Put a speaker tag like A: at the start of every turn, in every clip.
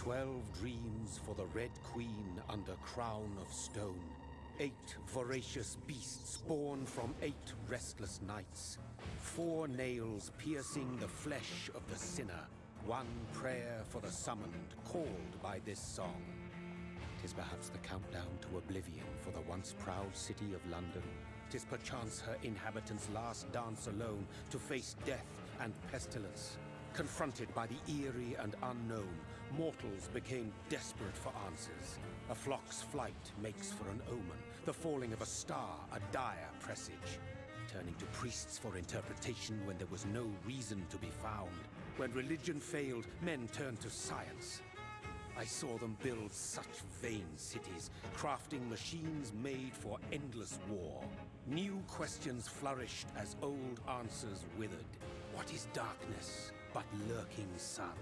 A: Twelve dreams for the Red Queen under crown of stone. Eight voracious beasts born from eight restless nights. Four nails piercing the flesh of the sinner. One prayer for the summoned, called by this song. Tis perhaps the countdown to oblivion for the once proud city of London. Tis perchance her inhabitants' last dance alone to face death and pestilence. Confronted by the eerie and unknown, mortals became desperate for answers. A flock's flight makes for an omen, the falling of a star a dire presage. Turning to priests for interpretation when there was no reason to be found. When religion failed, men turned to science. I saw them build such vain cities, crafting machines made for endless war. New questions flourished as old answers withered. What is darkness but lurking sun?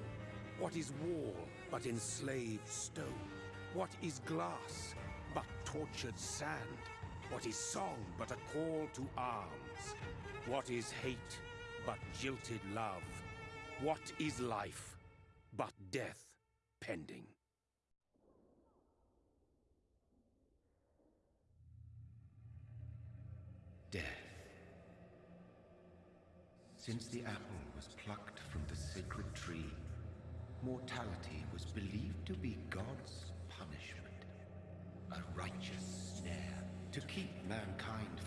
A: What is wall but enslaved stone? What is glass but tortured sand? What is song but a call to arms? What is hate but jilted love? What is life but death? pending.
B: Death. Since the apple was plucked from the sacred tree, mortality was believed to be God's punishment. A righteous snare to keep mankind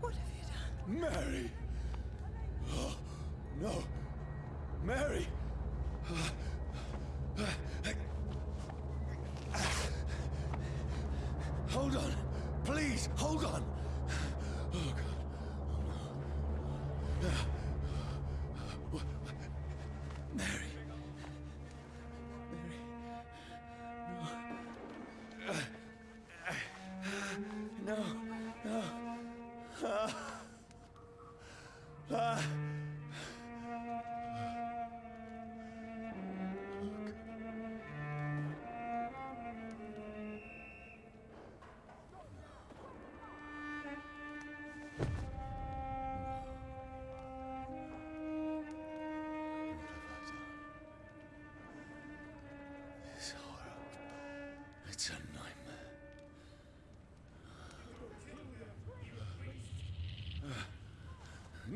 B: What have you done? Mary! Oh, no! Mary! Hold on! Please, hold on!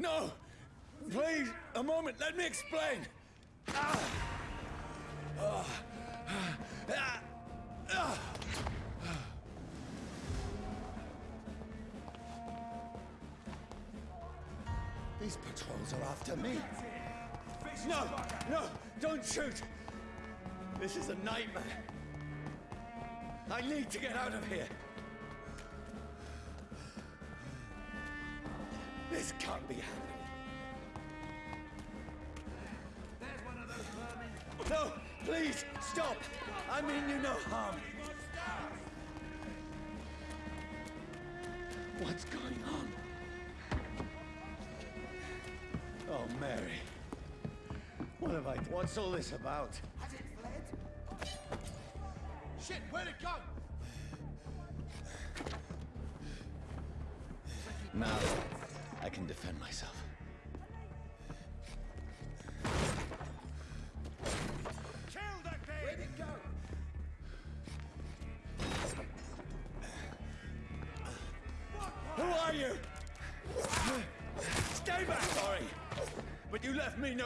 C: No! Please, a moment, let me explain! These patrols are after me. No! No! Don't shoot! This is a nightmare. I need to get out of here. I mean you no harm. Um, what's going on? Oh, Mary. What have I done? What's all this about?
A: Has it fled?
C: Shit, where'd it go? Now, I can defend myself.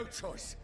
C: No choice.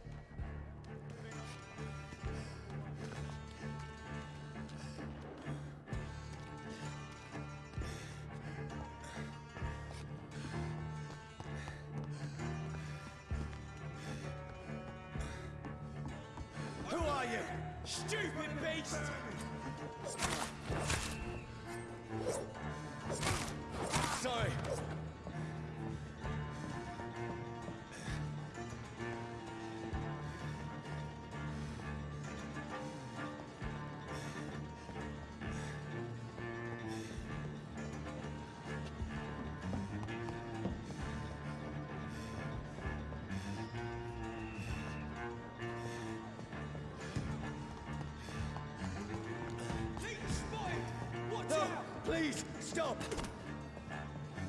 C: Stop!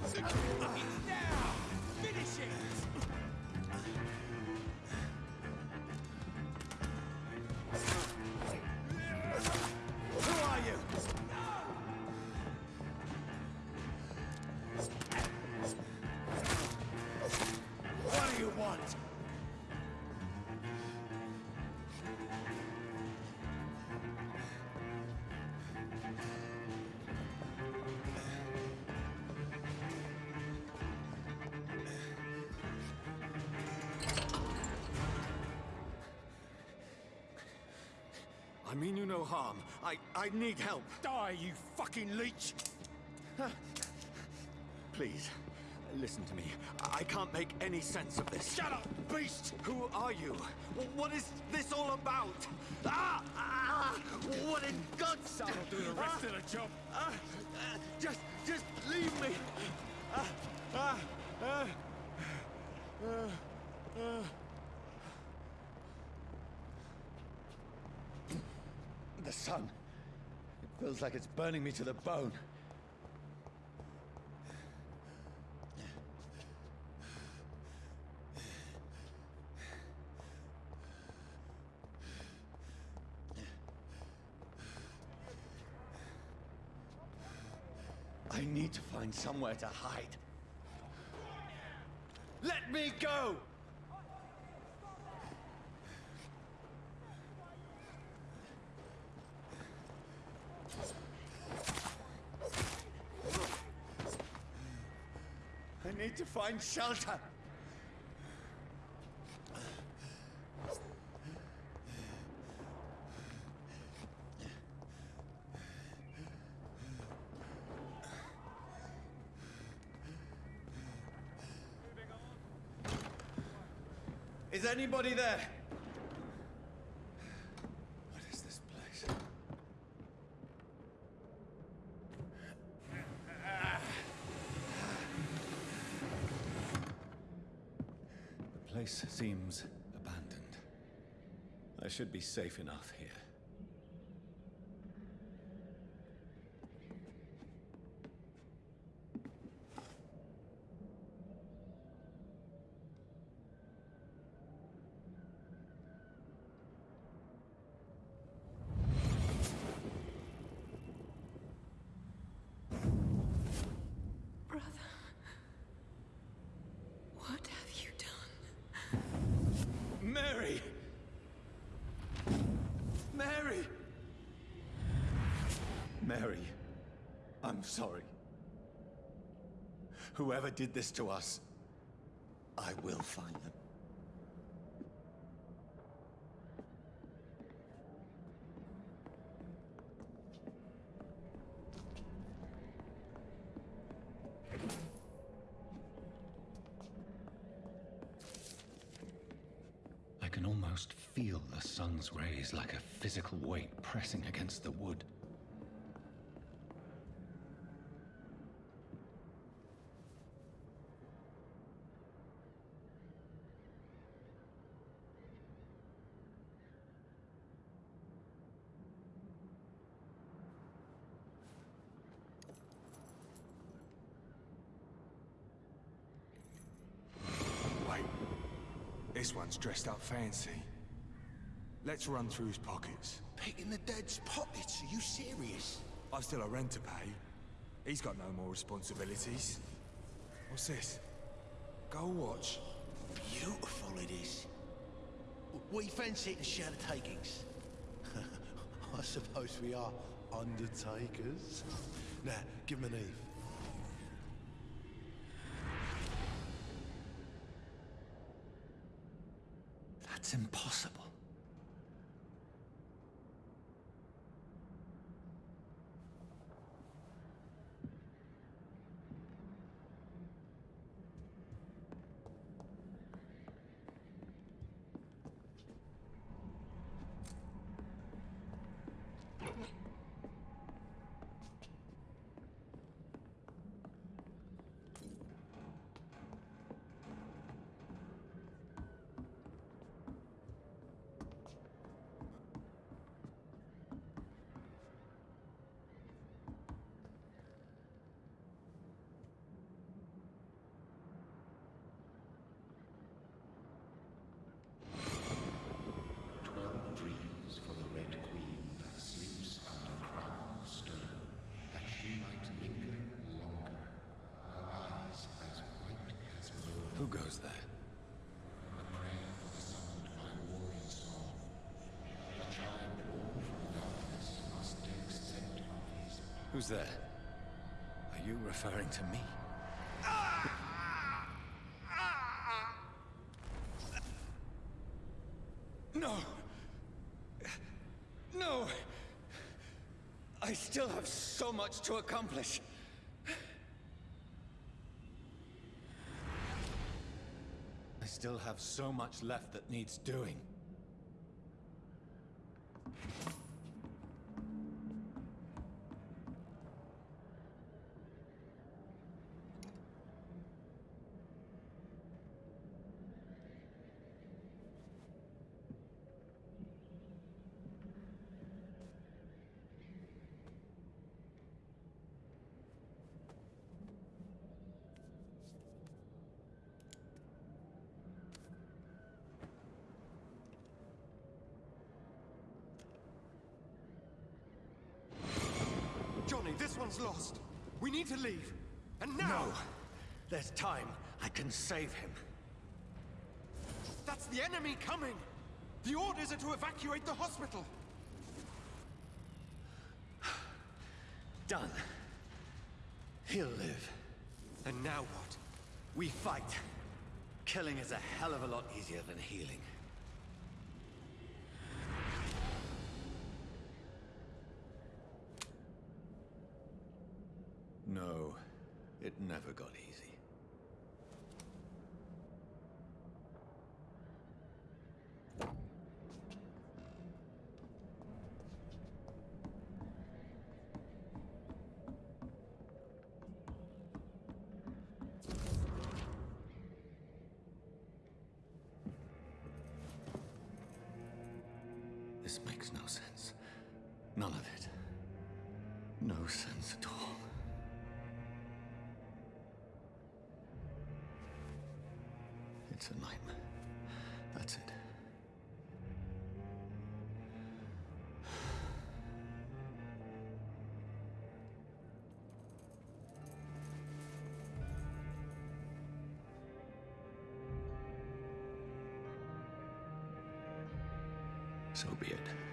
C: Who mean you no harm. I, I need help.
A: Die, you fucking leech!
C: Please, listen to me. I can't make any sense of this.
A: Shut up, beast!
C: Who are you? What is this all about? Ah! ah what in God's
A: will do the rest of the job.
C: Ah, ah, just, just leave me. Ah, ah, ah, ah, ah. The sun. It feels like it's burning me to the bone. I need to find somewhere to hide. Let me go! Find shelter. Is anybody there? What is this place? The place seems abandoned. I should be safe enough here.
D: Brother. What
C: Mary, I'm sorry. Whoever did this to us, I will find them.
E: I can almost feel the sun's rays like a physical weight pressing against the wood.
F: Wait. This one's dressed up fancy. Let's run through his pockets.
G: Picking the dead's pockets? Are you serious?
F: I've still a rent to pay. He's got no more responsibilities. What's this? Gold watch.
G: Beautiful it is. We fancy it in shadow takings. I suppose we are undertakers. Now, give him an Eve.
C: That's impossible.
B: Twelve dreams for the Red Queen that sleeps under crown of stone, that she might linger longer, her eyes as white as moon.
C: Who goes there? Who's there? Are you referring to me? No! No! I still have so much to accomplish. I still have so much left that needs doing.
F: Johnny, this one's lost. We need to leave. And now!
C: No! There's time. I can save him.
F: That's the enemy coming! The orders are to evacuate the hospital!
C: Done. He'll live. And now what? We fight. Killing is a hell of a lot easier than healing. No, it never got easy. This makes no sense. None of it. No sense at all. It's a nightmare. That's it. So be it.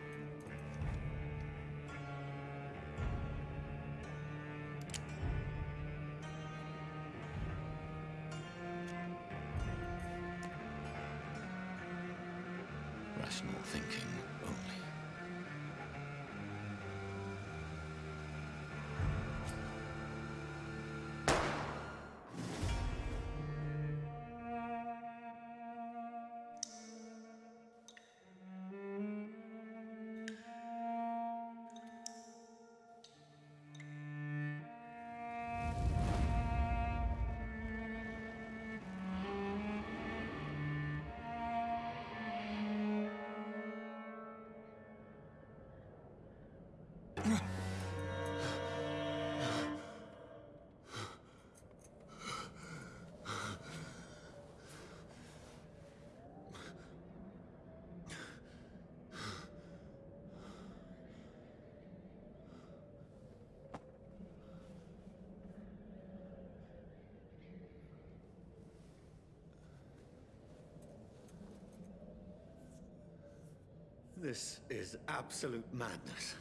B: This is absolute madness.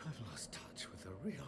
B: I've lost touch with the real.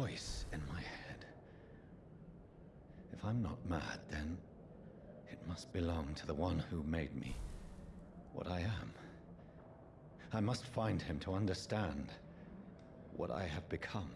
C: Voice in my head. If I'm not mad, then it must belong to the one who made me what I am. I must find him to understand what I have become.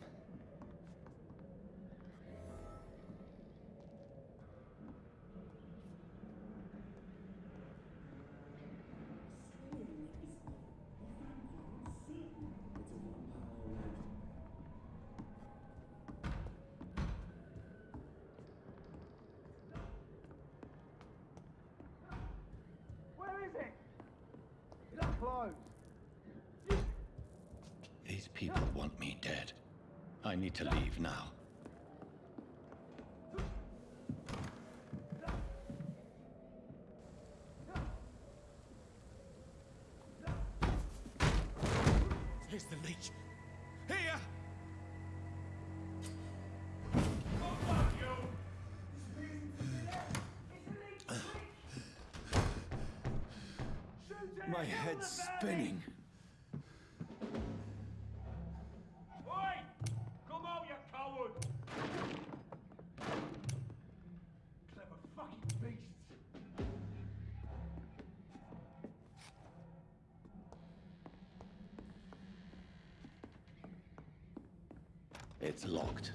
B: My head's spinning.
G: Oi! Come out, you coward! Clever fucking beasts.
C: It's locked.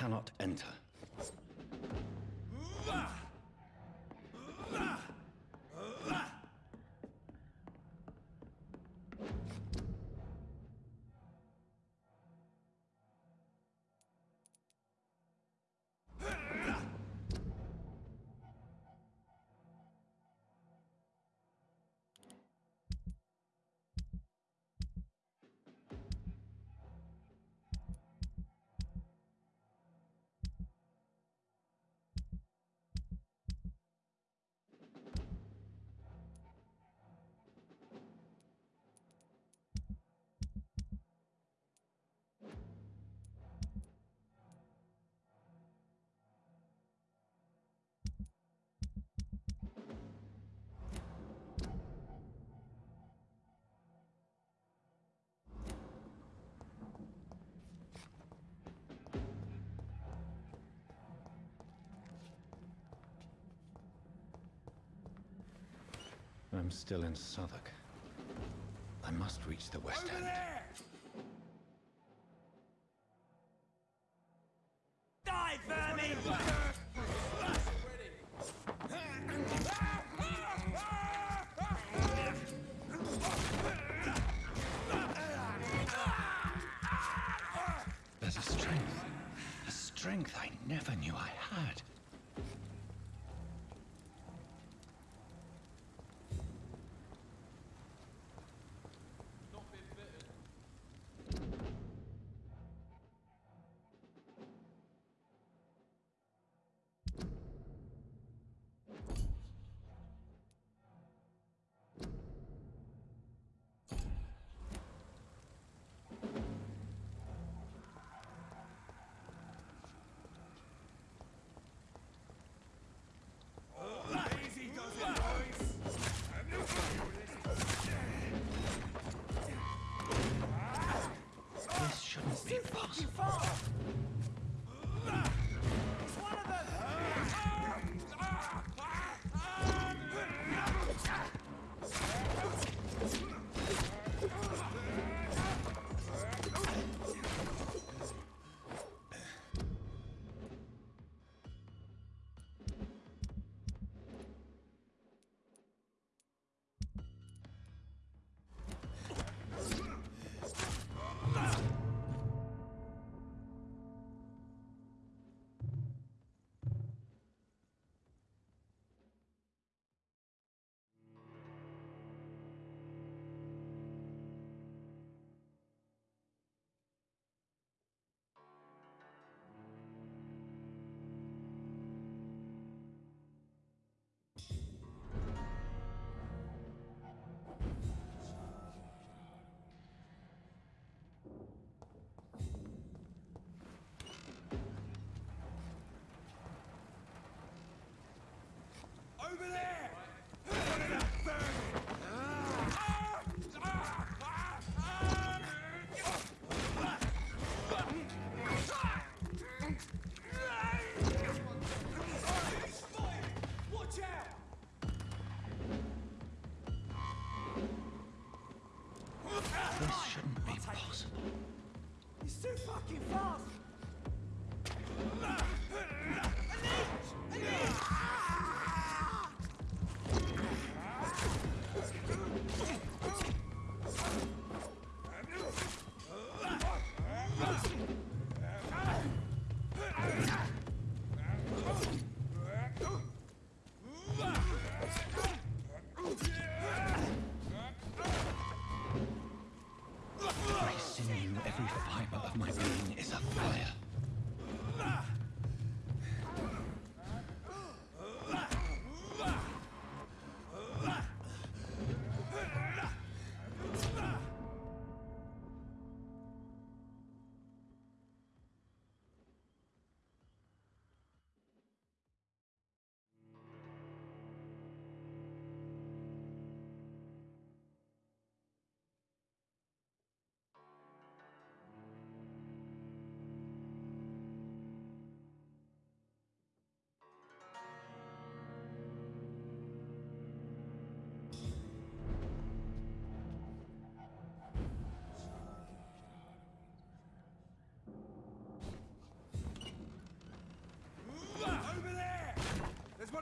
C: Cannot enter. I'm still in Southwark. I must reach the West End.
H: Die, vermin!
C: There's a strength. A strength I never knew I had.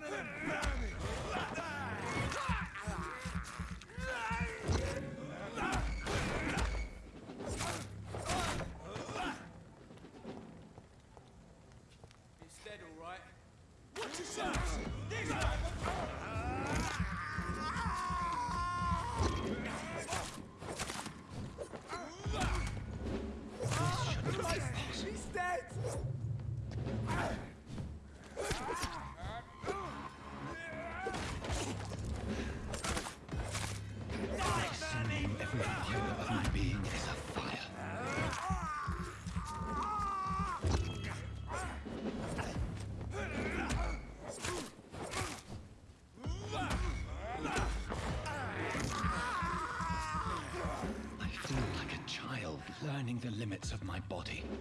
H: One of
C: limits of my body.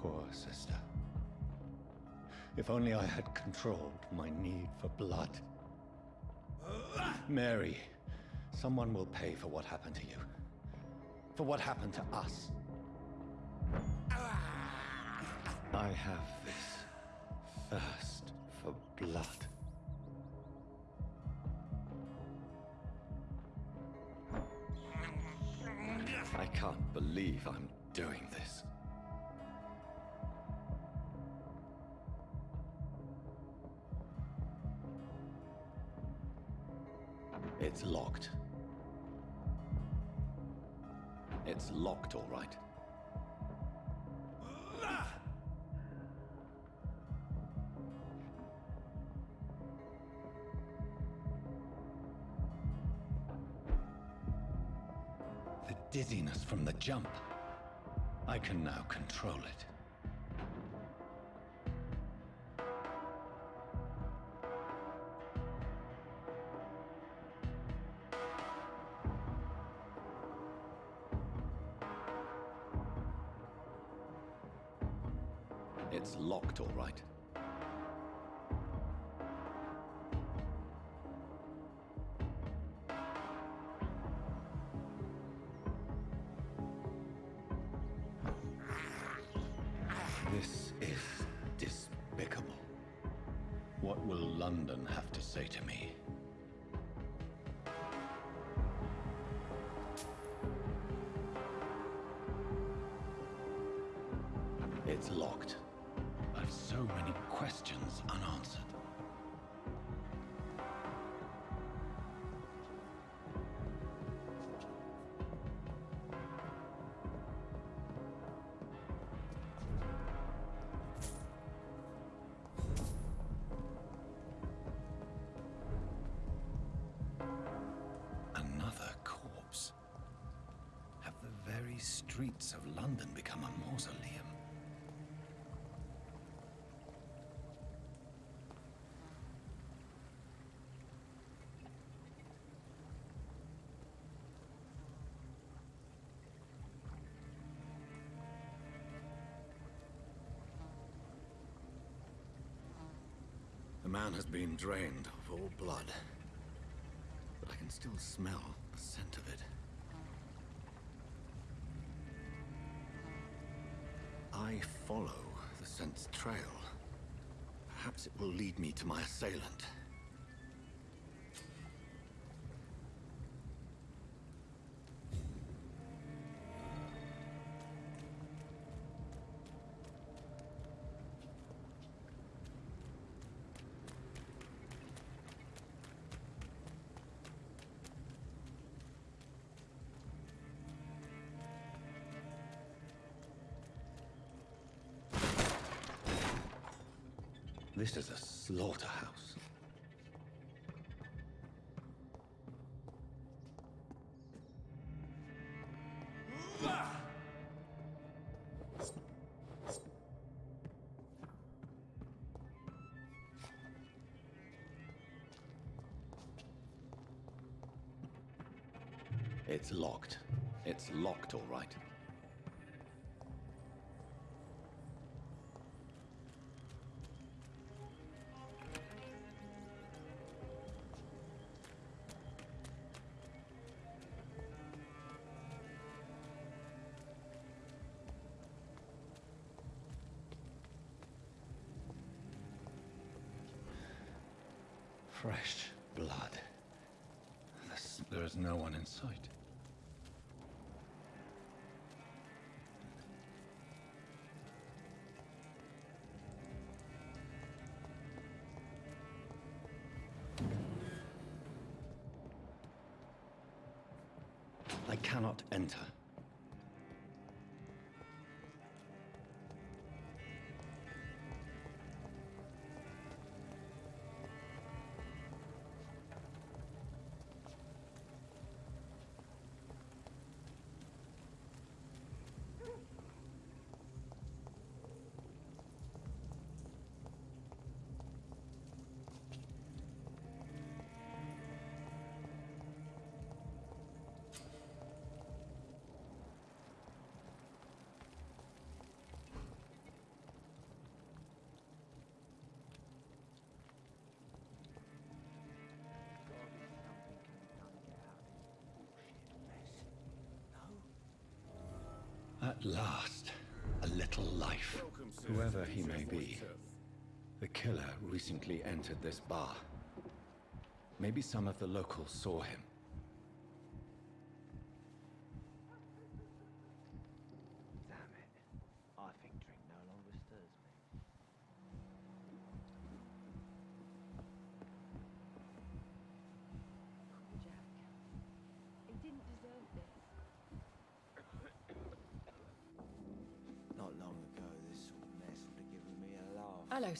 C: Poor sister. If only I had controlled my need for blood. Mary, someone will pay for what happened to you. For what happened to us. I have this thirst for blood. I can't believe I'm doing this. It's locked. It's locked, all right. The dizziness from the jump. I can now control it. London become a mausoleum? The man has been drained of all blood. But I can still smell the scent of it. Follow the scent's trail. Perhaps it will lead me to my assailant. This is a slaughterhouse. It's locked. It's locked, all right. Sight. I cannot enter. At last, a little life. Whoever he may be, the killer recently entered this bar. Maybe some of the locals saw him.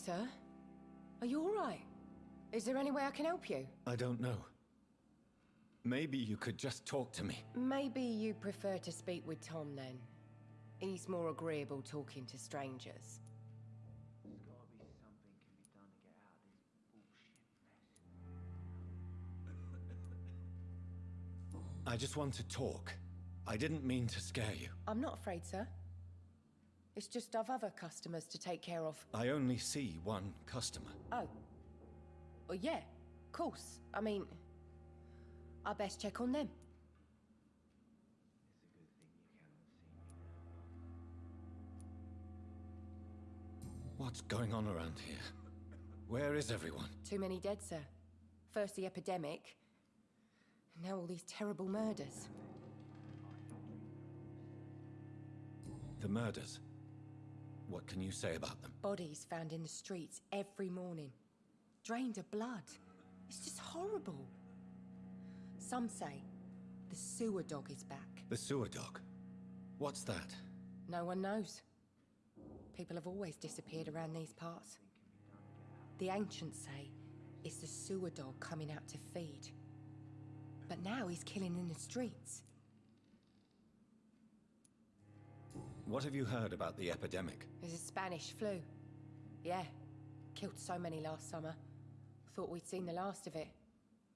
I: Sir. Are you all right? Is there any way I can help you?
C: I don't know. Maybe you could just talk to me.
I: Maybe you prefer to speak with Tom then. He's more agreeable talking to strangers.
J: Gotta be something can be done to get out of this bullshit mess.
C: I just want to talk. I didn't mean to scare you.
I: I'm not afraid, sir. It's just I've other customers to take care of.
C: I only see one customer.
I: Oh. Well, yeah, of course. I mean, I best check on them.
J: It's a good thing you cannot see me.
C: What's going on around here? Where is everyone?
I: Too many dead, sir. First the epidemic, and now all these terrible murders.
C: The murders. What can you say about them?
I: Bodies found in the streets every morning. Drained of blood. It's just horrible. Some say the sewer dog is back.
C: The sewer dog. What's that?
I: No one knows. People have always disappeared around these parts. The ancients say it's the sewer dog coming out to feed. But now he's killing in the streets.
C: What have you heard about the epidemic?
I: It's a Spanish flu. Yeah. Killed so many last summer. Thought we'd seen the last of it.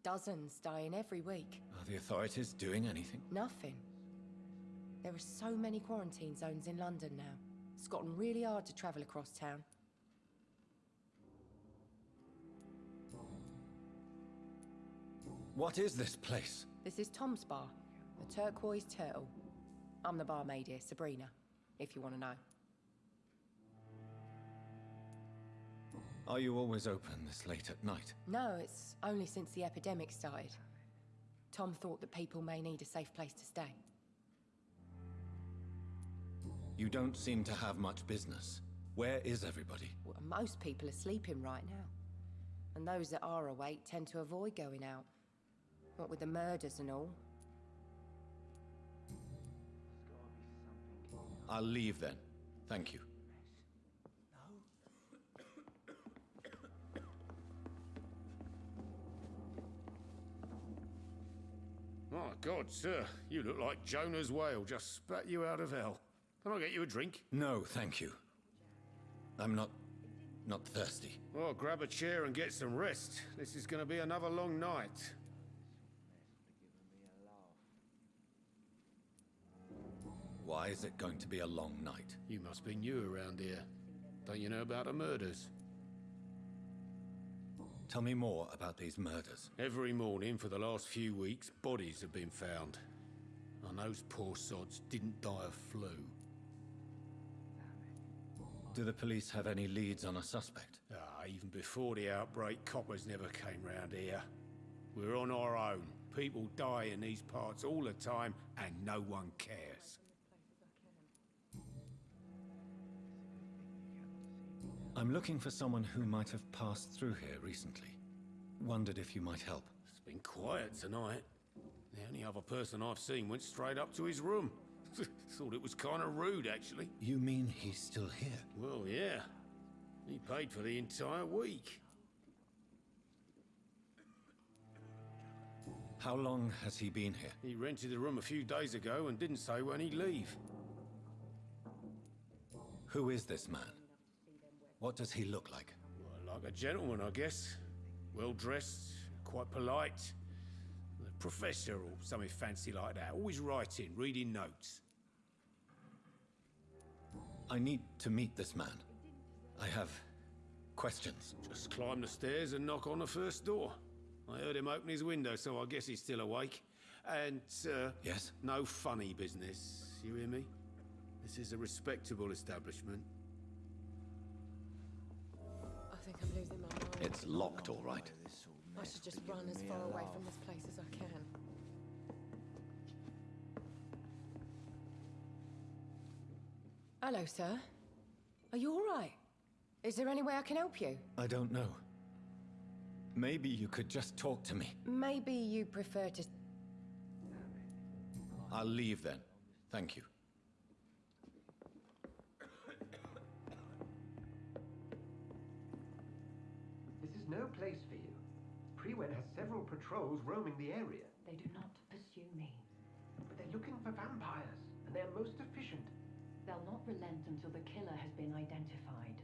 I: Dozens dying every week.
C: Are the authorities doing anything?
I: Nothing. There are so many quarantine zones in London now. It's gotten really hard to travel across town.
C: What is this place?
I: This is Tom's bar, the Turquoise Turtle. I'm the barmaid here, Sabrina, if you want to know.
C: Are you always open this late at night?
I: No, it's only since the epidemic started. Tom thought that people may need a safe place to stay.
C: You don't seem to have much business. Where is everybody?
I: Well, most people are sleeping right now. And those that are awake tend to avoid going out. What with the murders and all.
C: I'll leave then. Thank you.
A: My God, sir, you look like Jonah's whale just spat you out of hell. Can I get you a drink?
C: No, thank you. I'm not... not thirsty.
A: Well, grab a chair and get some rest. This is going to be another long night.
C: Why is it going to be a long night?
A: You must be new around here. Don't you know about the murders?
C: Tell me more about these murders.
A: Every morning for the last few weeks, bodies have been found. And those poor sods didn't die of flu.
C: Do the police have any leads on a suspect?
A: Ah, even before the outbreak, coppers never came round here. We're on our own. People die in these parts all the time, and no one cares.
C: I'm looking for someone who might have passed through here recently. Wondered if you might help.
A: It's been quiet tonight. The only other person I've seen went straight up to his room. Thought it was kind of rude, actually.
C: You mean he's still here?
A: Well, yeah. He paid for the entire week.
C: How long has he been here?
A: He rented the room a few days ago and didn't say when he'd leave.
C: Who is this man? What does he look like?
A: Well, like a gentleman, I guess. Well dressed, quite polite. A professor or something fancy like that. Always writing, reading notes.
C: I need to meet this man. I have questions.
A: Just climb the stairs and knock on the first door. I heard him open his window, so I guess he's still awake. And, uh...
C: Yes?
A: No funny business, you hear me? This is a respectable establishment.
I: I'm losing my mind.
C: It's locked, all right.
I: I should just run as far away from this place as I can. Hello, sir. Are you all right? Is there any way I can help you?
C: I don't know. Maybe you could just talk to me.
I: Maybe you prefer to...
C: I'll leave then. Thank you.
K: No place for you. Priwen has several patrols roaming the area.
L: They do not pursue me.
K: But they're looking for vampires, and they're most efficient.
L: They'll not relent until the killer has been identified.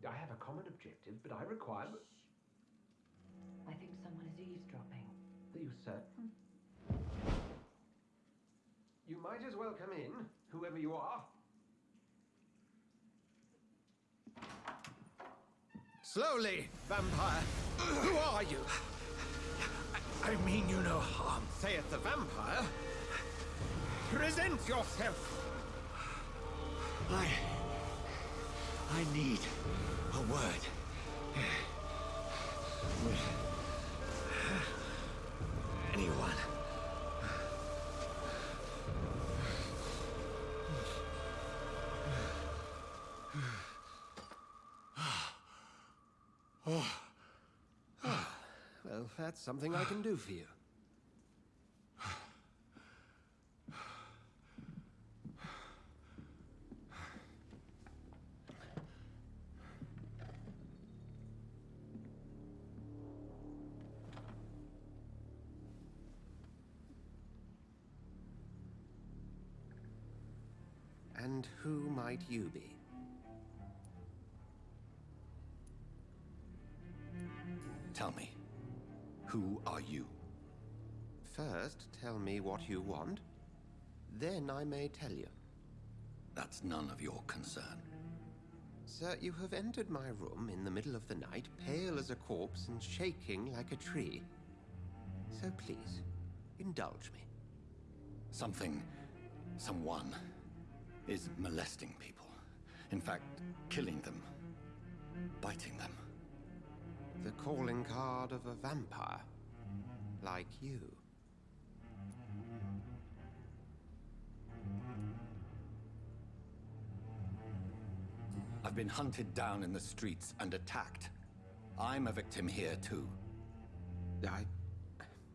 K: I have a common objective, but I require...
L: I think someone is eavesdropping.
K: Are you certain? You might as well come in, whoever you are.
F: Slowly, vampire. Who are you?
K: I mean you no harm.
F: Saith the vampire. Present yourself.
K: I... I need a word. Anyone.
F: Well, that's something I can do for you. And who might you be?
C: Tell me, who are you?
F: First, tell me what you want. Then I may tell you.
C: That's none of your concern.
F: Sir, you have entered my room in the middle of the night, pale as a corpse and shaking like a tree. So please, indulge me.
C: Something, someone, is molesting people. In fact, killing them, biting them.
F: The calling card of a vampire. Like you.
C: I've been hunted down in the streets and attacked. I'm a victim here, too.
F: I...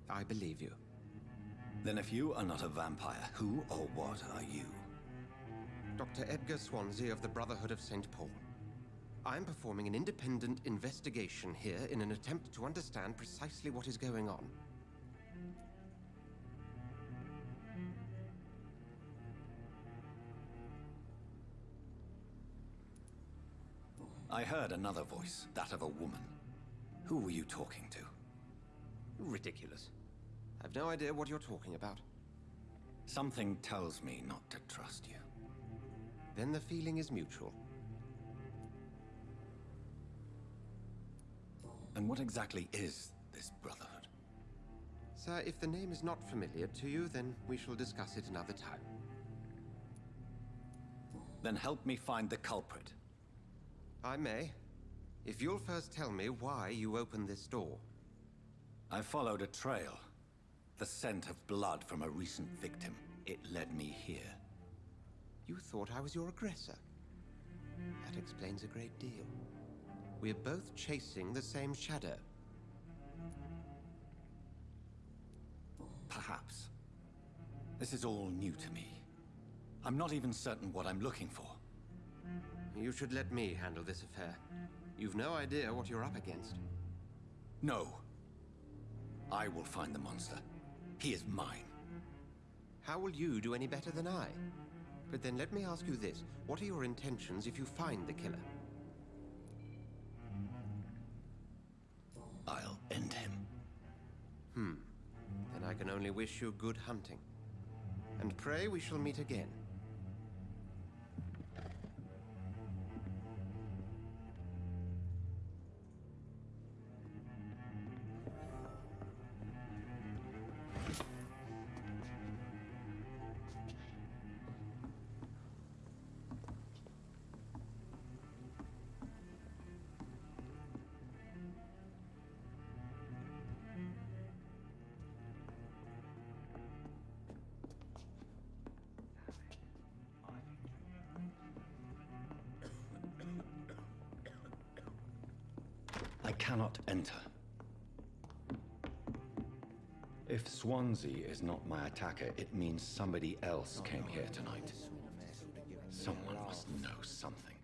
F: I believe you.
C: Then if you are not a vampire, who or what are you?
F: Dr. Edgar Swansea of the Brotherhood of St. Paul. I'm performing an independent investigation here in an attempt to understand precisely what is going on.
C: I heard another voice, that of a woman. Who were you talking to?
F: Ridiculous. I've no idea what you're talking about.
C: Something tells me not to trust you.
F: Then the feeling is mutual.
C: And what exactly is this Brotherhood?
F: Sir, if the name is not familiar to you, then we shall discuss it another time.
C: Then help me find the culprit.
F: I may. If you'll first tell me why you opened this door.
C: I followed a trail. The scent of blood from a recent victim. It led me here.
F: You thought I was your aggressor. That explains a great deal. We're both chasing the same shadow.
C: Perhaps. This is all new to me. I'm not even certain what I'm looking for.
F: You should let me handle this affair. You've no idea what you're up against.
C: No. I will find the monster. He is mine.
F: How will you do any better than I? But then let me ask you this. What are your intentions if you find the killer? Hmm. Then I can only wish you good hunting. And pray we shall meet again.
C: Swansea is not my attacker, it means somebody else came here tonight. Someone must know something.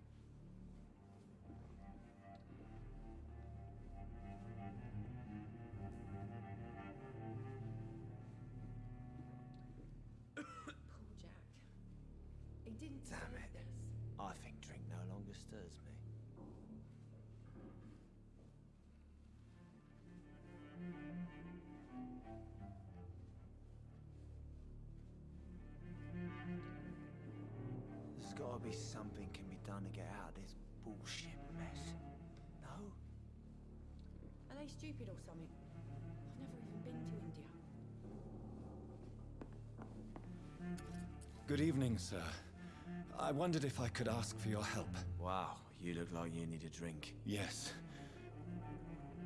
C: Evening, sir. I wondered if I could ask for your help.
J: Wow, you look like you need a drink.
C: Yes.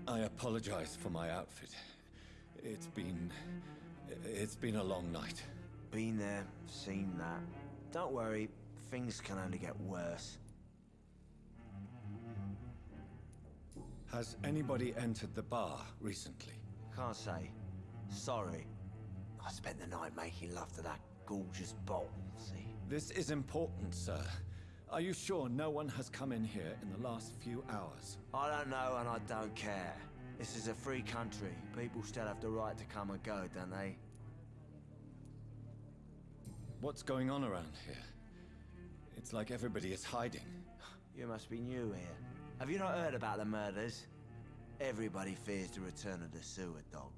C: I apologize for my outfit. It's been... It's been a long night.
J: Been there, seen that. Don't worry, things can only get worse.
C: Has anybody entered the bar recently?
J: Can't say. Sorry. I spent the night making love to that gorgeous bottle, see?
C: This is important, sir. Are you sure no one has come in here in the last few hours?
J: I don't know and I don't care. This is a free country. People still have the right to come and go, don't they?
C: What's going on around here? It's like everybody is hiding.
J: You must be new here. Have you not heard about the murders? Everybody fears the return of the sewer dog.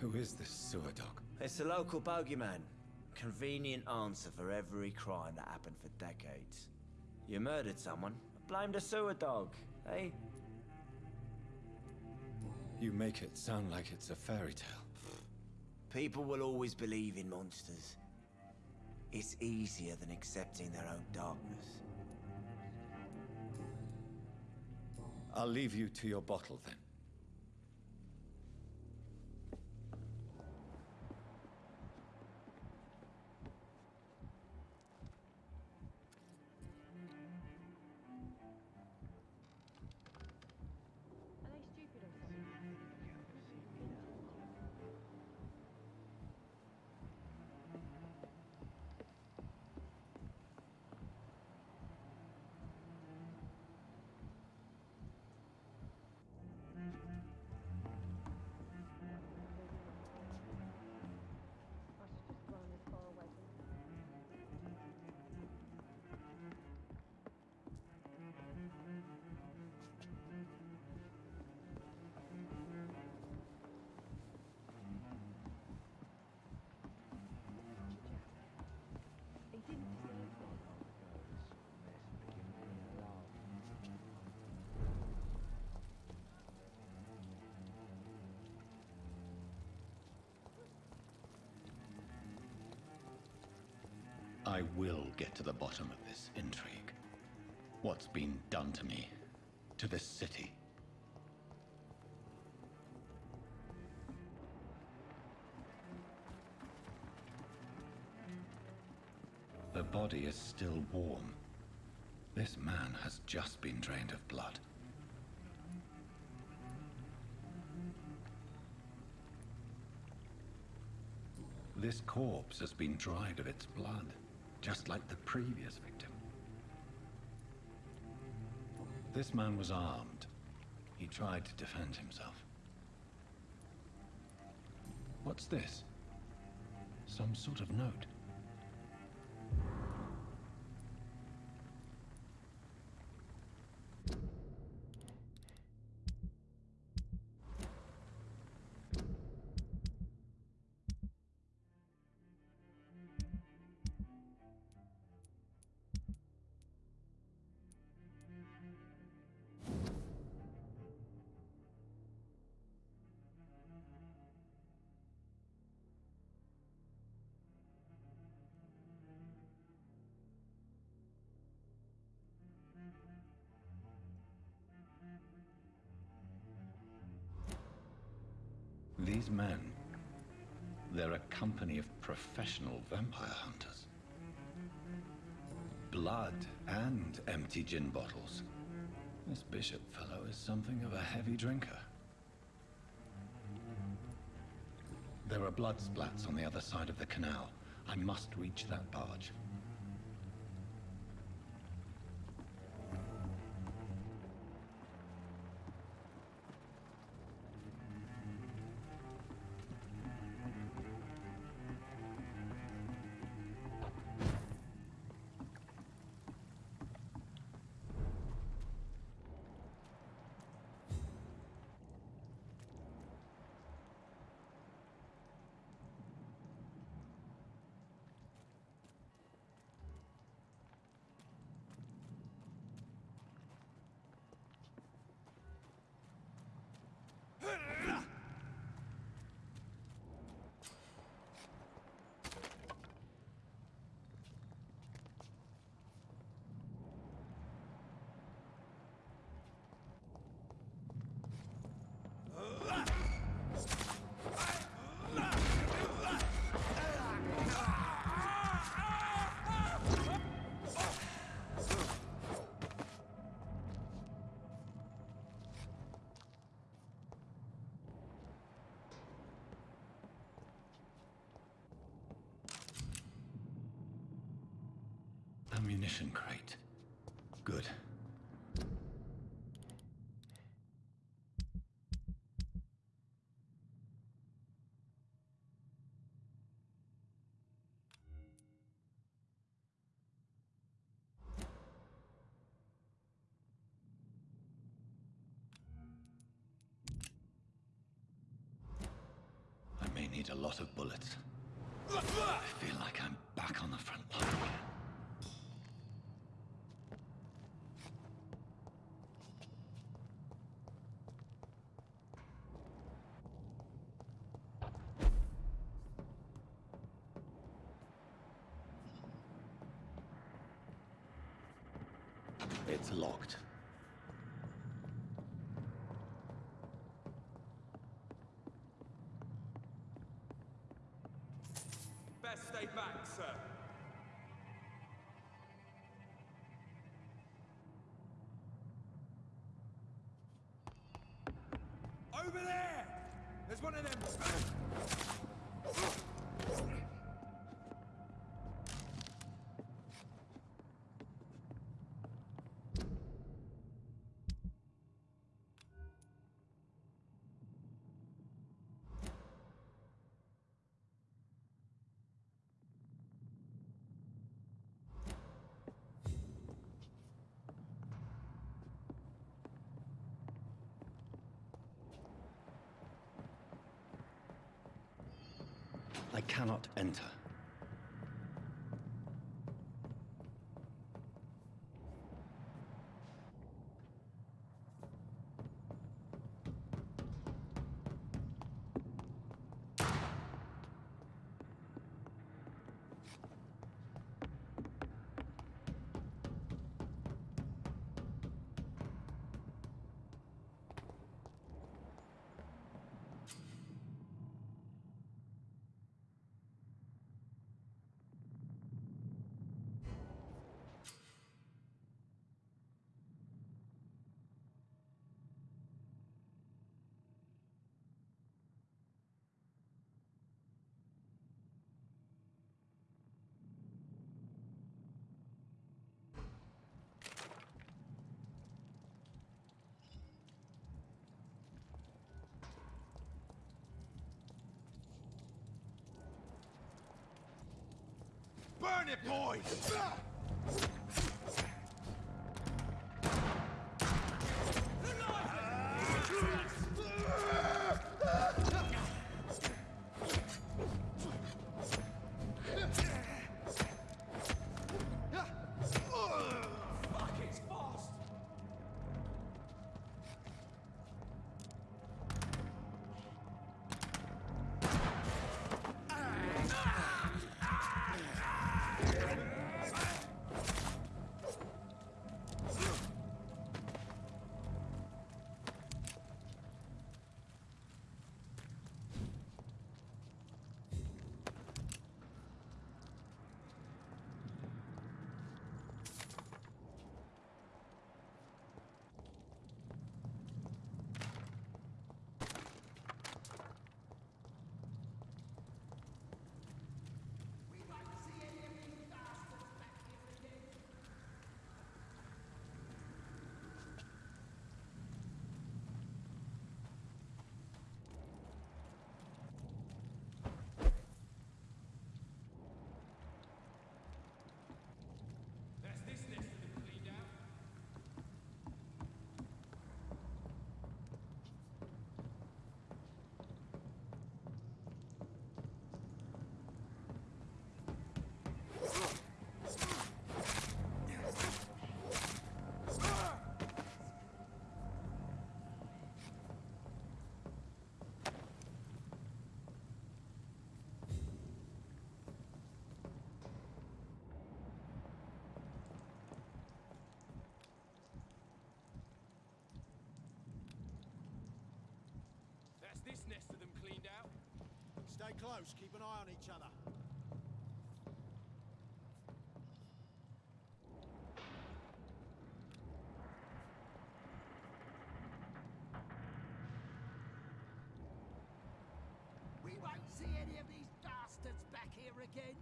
C: Who is this sewer dog?
J: It's the local bogeyman. Convenient answer for every crime that happened for decades. You murdered someone, blame the sewer dog, eh?
C: You make it sound like it's a fairy tale.
J: People will always believe in monsters. It's easier than accepting their own darkness.
C: I'll leave you to your bottle then. I will get to the bottom of this intrigue. What's been done to me, to this city. The body is still warm. This man has just been drained of blood. This corpse has been dried of its blood, just like the previous victim. This man was armed. He tried to defend himself. What's this? Some sort of note. These men, they're a company of professional vampire hunters. Blood and empty gin bottles. This bishop fellow is something of a heavy drinker. There are blood splats on the other side of the canal. I must reach that barge. Ammunition crate. Good. I may need a lot of bullets. I feel like I'm back on the front line again. It's locked.
H: Best stay back, sir. Over there! There's one of them.
C: I cannot enter.
M: Burn it, boys!
G: This nest of them cleaned out.
M: Stay close, keep an eye on each other.
N: We won't see any of these bastards back here again.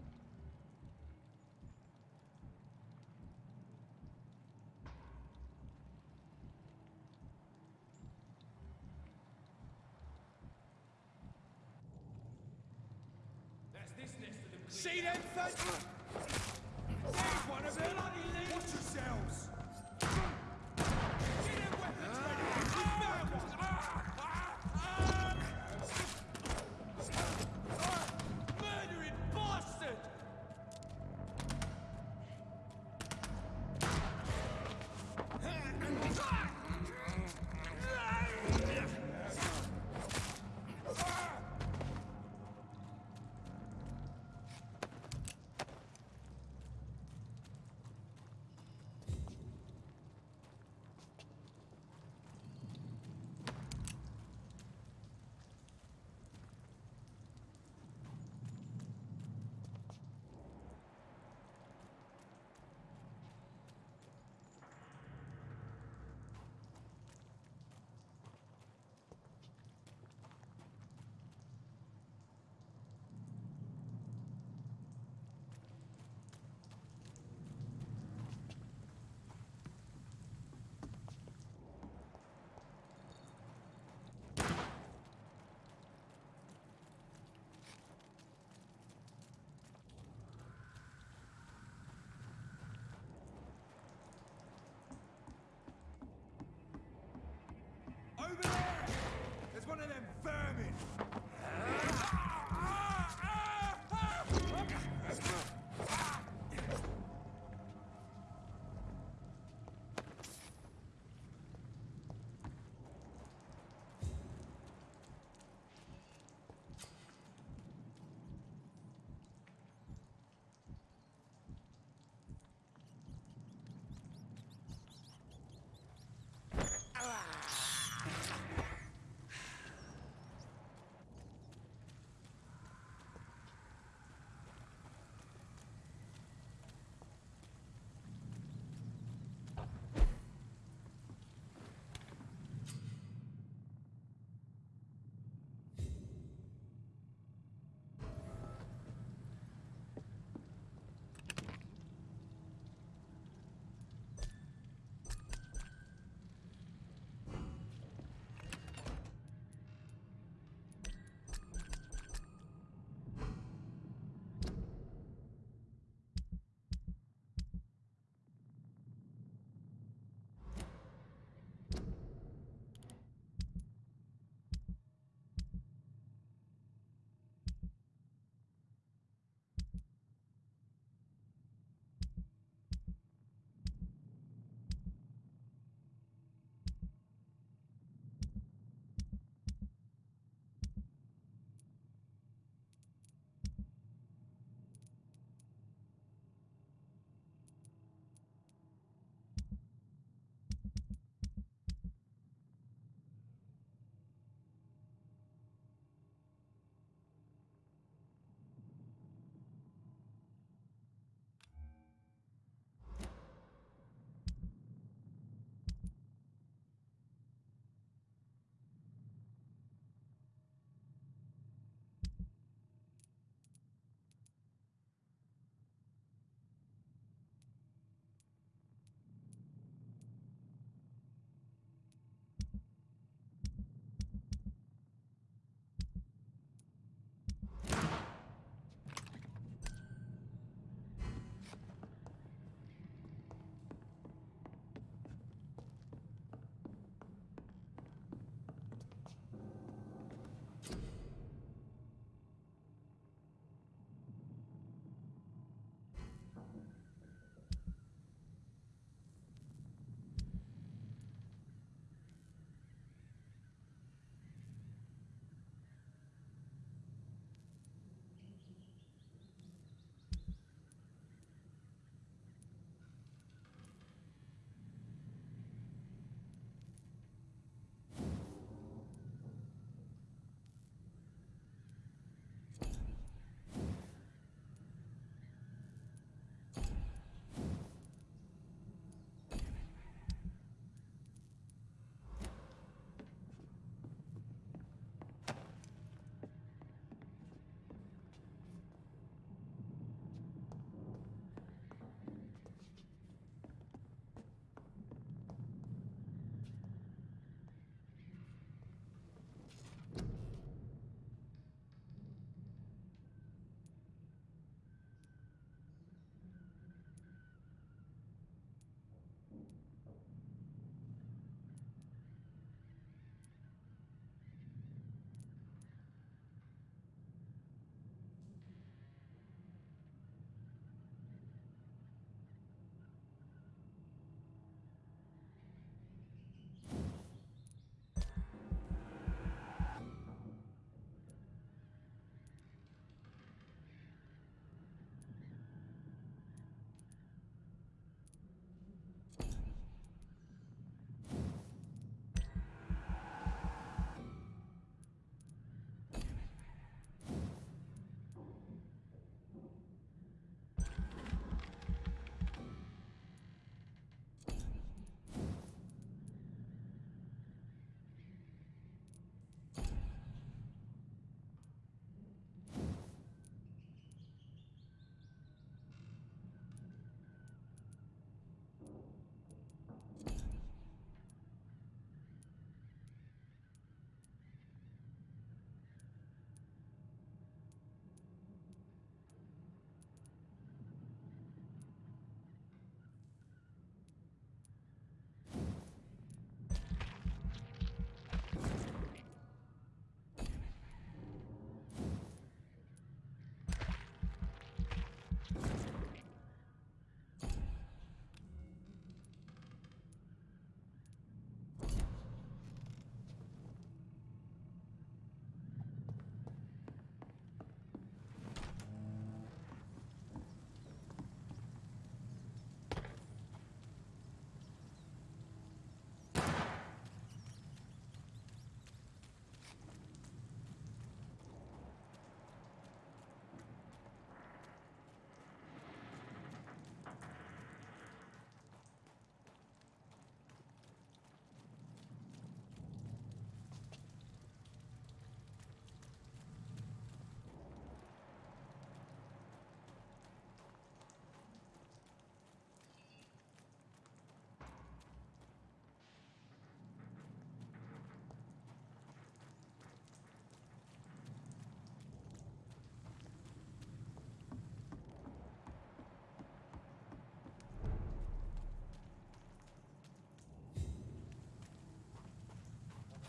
G: That's this nest of them cleaned
O: See them, Fed? There's one of them! Watch yourselves!
G: Get them weapons ready! We found one! Murdering bastard!
O: Over there!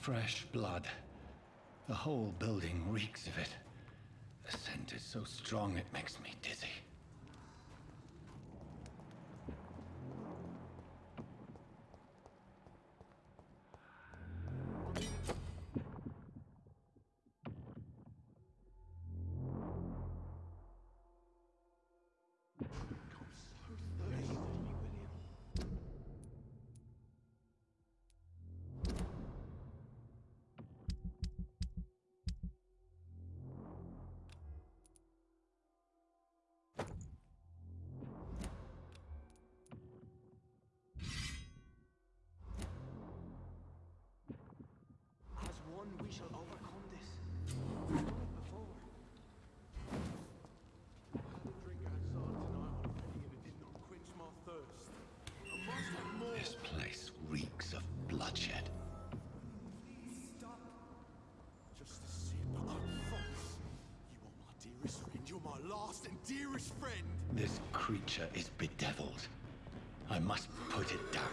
G: Fresh blood. The whole building reeks of it. The scent is so strong it makes me dizzy.
J: Dearest friend. You're my last and dearest friend.
G: This creature is bedeviled. I must put it down.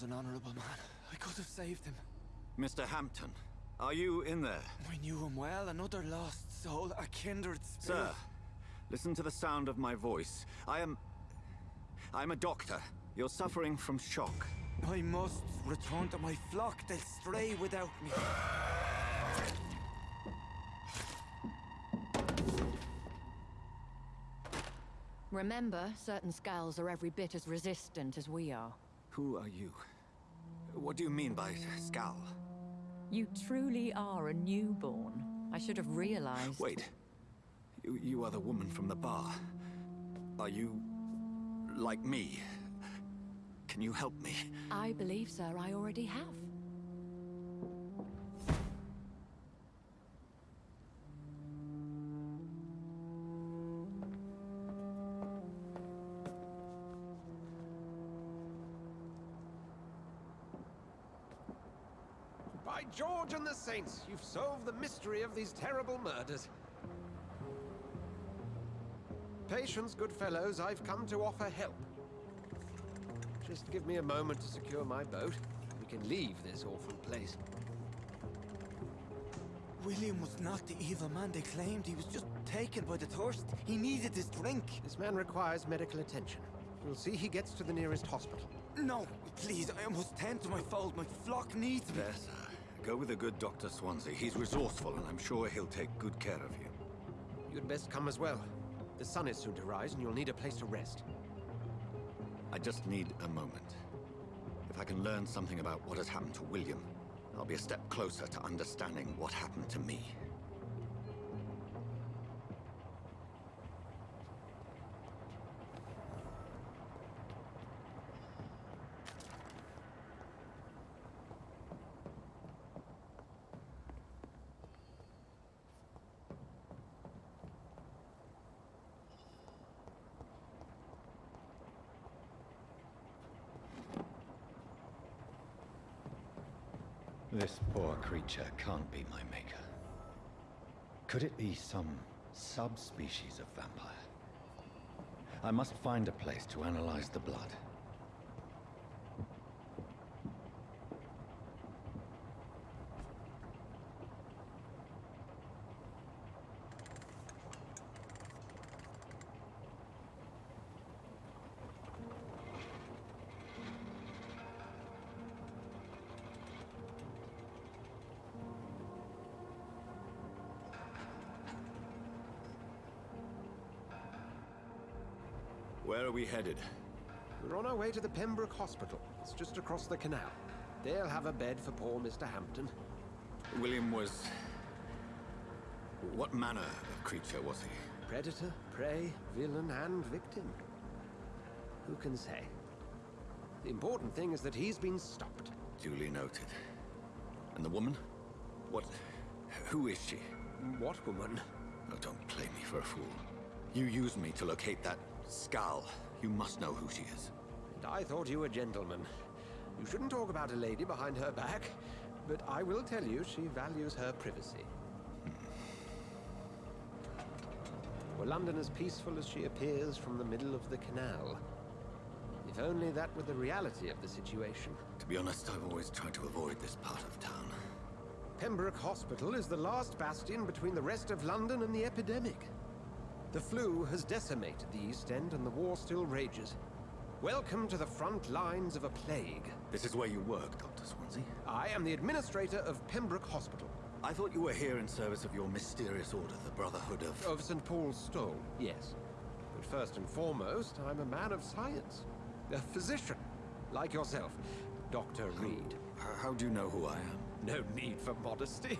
J: Was an honorable man. I could have saved him.
C: Mr. Hampton, are you in there?
J: I knew him well. Another lost soul, a kindred spirit.
C: Sir, listen to the sound of my voice. I am... I'm a doctor. You're suffering from shock.
J: I must return to my flock. They'll stray without me.
L: Remember, certain Skals are every bit as resistant as we are.
C: Who are you? What do you mean by Skal?
L: You truly are a newborn. I should have realized.
C: Wait. You, you are the woman from the bar. Are you... like me? Can you help me?
L: I believe, sir, I already have.
F: The Saints, you've solved the mystery of these terrible murders. Patience, good fellows, I've come to offer help. Just give me a moment to secure my boat. We can leave this awful place.
J: William was not the evil man they claimed. He was just taken by the thirst. He needed his drink.
F: This man requires medical attention. We'll see he gets to the nearest hospital.
J: No, please, I must tend to my fold. My flock needs me.
C: Go with the good Dr. Swansea. He's resourceful, and I'm sure he'll take good care of you.
F: You'd best come as well. The sun is soon to rise, and you'll need a place to rest.
C: I just need a moment. If I can learn something about what has happened to William, I'll be a step closer to understanding what happened to me.
G: This poor creature can't be my maker. Could it be some subspecies of vampire? I must find a place to analyze the blood.
C: Headed?
F: We're on our way to the Pembroke Hospital. It's just across the canal. They'll have a bed for poor Mr. Hampton.
C: William was... What manner of creature was he?
F: Predator, prey, villain, and victim. Who can say? The important thing is that he's been stopped.
C: Duly noted. And the woman? What... Who is she?
F: What woman?
C: Oh, don't play me for a fool. You used me to locate that Skal. You must know who she is.
F: And I thought you a gentleman. You shouldn't talk about a lady behind her back, but I will tell you she values her privacy. Hmm. Were London as peaceful as she appears from the middle of the canal? If only that were the reality of the situation.
C: To be honest, I've always tried to avoid this part of town.
F: Pembroke Hospital is the last bastion between the rest of London and the epidemic. The flu has decimated the East End and the war still rages. Welcome to the front lines of a plague.
C: This is where you work, Dr. Swansea?
F: I am the administrator of Pembroke Hospital.
C: I thought you were here in service of your mysterious order, the Brotherhood of...
F: Of St. Paul's Stole, yes. But first and foremost, I'm a man of science. A physician, like yourself, Dr. Reid.
C: How, how do you know who I am?
F: No need for modesty.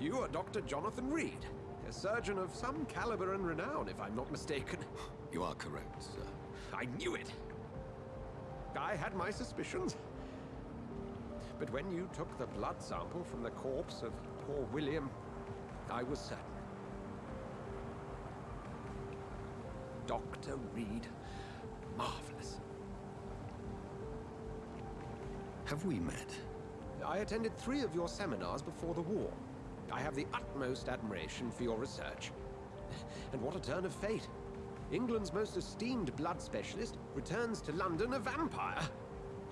F: You are Dr. Jonathan Reid, surgeon of some caliber and renown, if I'm not mistaken.
C: You are correct, sir.
F: I knew it. I had my suspicions. But when you took the blood sample from the corpse of poor William, I was certain. Dr. Reid. Marvelous.
C: Have we met?
F: I attended three of your seminars before the war. I have the utmost admiration for your research. And what a turn of fate. England's most esteemed blood specialist returns to London a vampire.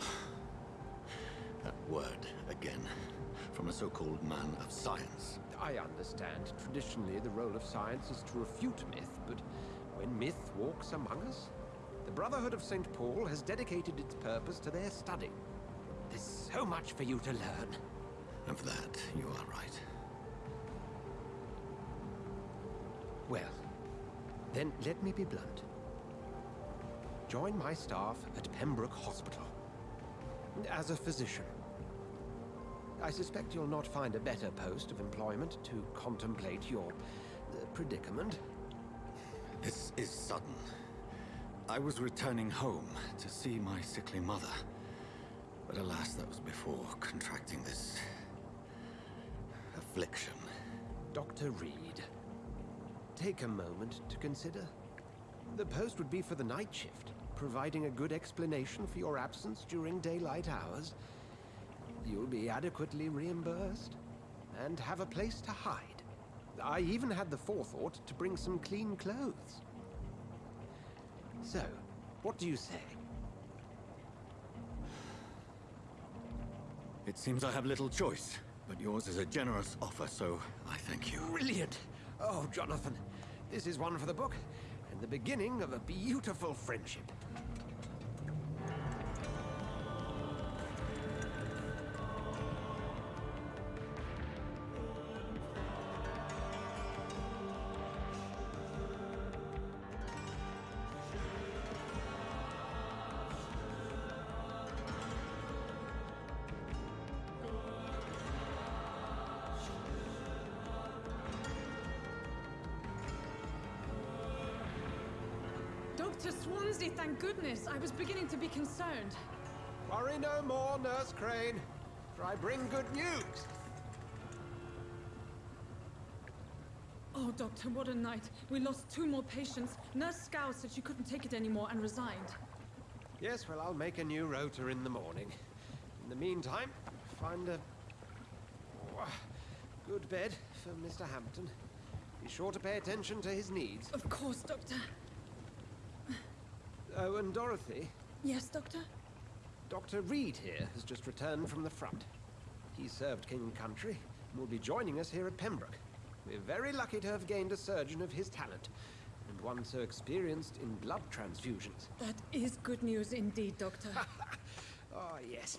C: that word, again. From a so-called man of science.
F: I understand. Traditionally, the role of science is to refute myth, but when myth walks among us, the Brotherhood of St. Paul has dedicated its purpose to their study. There's so much for you to learn.
C: And for that, you are right.
F: Well, then let me be blunt. Join my staff at Pembroke Hospital. As a physician. I suspect you'll not find a better post of employment to contemplate your uh, predicament.
C: This is sudden. I was returning home to see my sickly mother. But alas, that was before contracting this... affliction.
F: Dr. Reid, take a moment to consider. The post would be for the night shift, providing a good explanation for your absence during daylight hours. You'll be adequately reimbursed, and have a place to hide. I even had the forethought to bring some clean clothes. So, what do you say?
C: It seems I have little choice, but yours is a generous offer, so I thank you.
F: Brilliant! Oh, Jonathan, this is one for the book, and the beginning of a beautiful friendship.
P: Goodness. I was beginning to be concerned.
F: Worry no more, Nurse Crane, for I bring good news.
P: Oh, Doctor, what a night. We lost two more patients. Nurse Scow said she couldn't take it anymore and resigned.
F: Yes, well, I'll make a new rotor in the morning. In the meantime, find a... oh, good bed for Mr. Hampton. Be sure to pay attention to his needs.
P: Of course, Doctor.
F: Oh, and Dorothy,
P: Yes, Doctor?
F: Dr. Reid here has just returned from the front. He served King and Country and will be joining us here at Pembroke. We're very lucky to have gained a surgeon of his talent, and one so experienced in blood transfusions.
P: That is good news indeed, Doctor.
F: Oh, yes.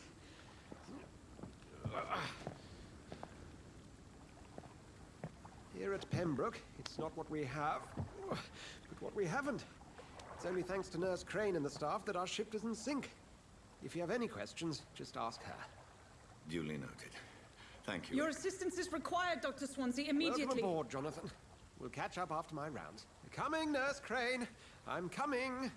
F: Here at Pembroke, it's not what we have, but what we haven't. It's only thanks to Nurse Crane and the staff that our ship doesn't sink. If you have any questions, just ask her.
Q: Duly noted. Thank you.
P: Your assistance is required, Dr. Swansea, immediately.
F: Welcome aboard, Jonathan. We'll catch up after my rounds. Coming, Nurse Crane. I'm coming.